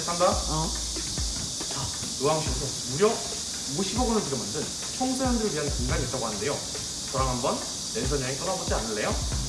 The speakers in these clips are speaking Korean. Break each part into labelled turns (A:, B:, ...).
A: 시작한다. 어. 자, 노항시에서 무려 50억 원을 들여 만든 청소년들을 위한 공간이 있다고 하는데요. 저랑 한번 랜선 여행 떠나보지 않을래요?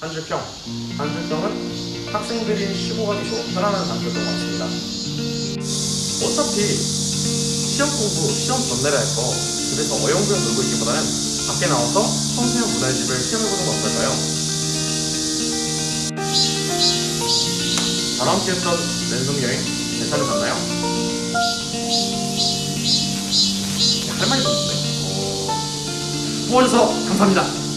A: 한줄평. 한줄평은 학생들이 쉬고 가기 좋은 편안한 장소인 것 같습니다. 어차피 시험 공부, 시험 전날에 할 거 집에서 어영부영 놀고 있기보다는 밖에 나와서 청소년 문화집을 체험해보는 건 어떨까요? 다음 함께 했던 랜선 여행 괜찮으셨나요? 할 말이 없는데. 어... 도와줘서 감사합니다.